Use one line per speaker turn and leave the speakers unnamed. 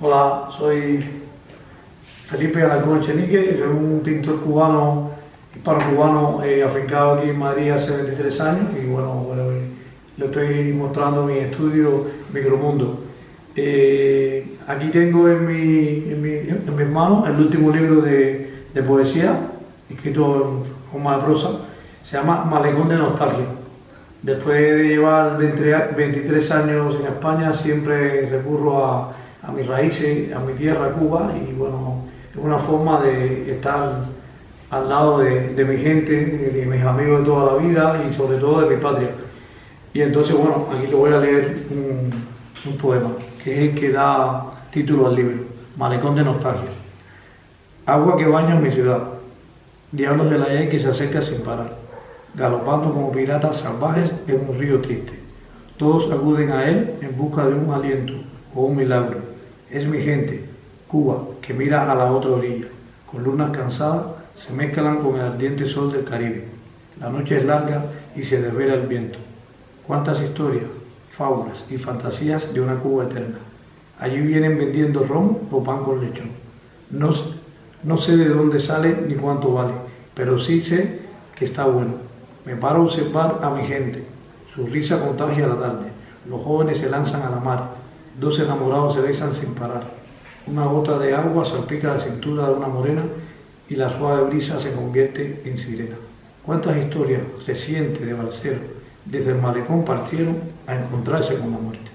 Hola, soy Felipe Alarcón Chenique, soy un pintor cubano, hispano-cubano, eh, afincado aquí en Madrid hace 23 años y bueno, bueno le estoy mostrando mi estudio Micromundo. Eh, aquí tengo en mi, en, mi, en mis manos el último libro de, de poesía, escrito en forma de prosa, se llama Malecón de Nostalgia. Después de llevar 23 años en España, siempre recurro a, a mis raíces, a mi tierra, Cuba, y bueno, es una forma de estar al lado de, mi gente, de mis amigos de toda la vida y sobre todo de mi patria. Y entonces, bueno, aquí te voy a leer un, un poema, que es el que da título al libro, Malecón de Nostalgia. Agua que baña mi ciudad, diablos de la E que se acerca sin parar galopando como piratas salvajes en un río triste. Todos acuden a él en busca de un aliento o un milagro. Es mi gente, Cuba, que mira a la otra orilla. Con lunas cansadas se mezclan con el ardiente sol del Caribe. La noche es larga y se desvela el viento. Cuántas historias, fábulas y fantasías de una Cuba eterna. Allí vienen vendiendo ron o pan con lechón. No, no sé de dónde sale ni cuánto vale, pero sí sé que está bueno me paro a observar a mi gente. Su risa contagia la tarde. Los jóvenes se lanzan a la mar. Dos enamorados se besan sin parar. Una gota de agua salpica la cintura de una morena y la suave brisa se convierte en sirena. ¿Cuántas historias recientes de Balcero desde el malecón partieron a encontrarse con la muerte?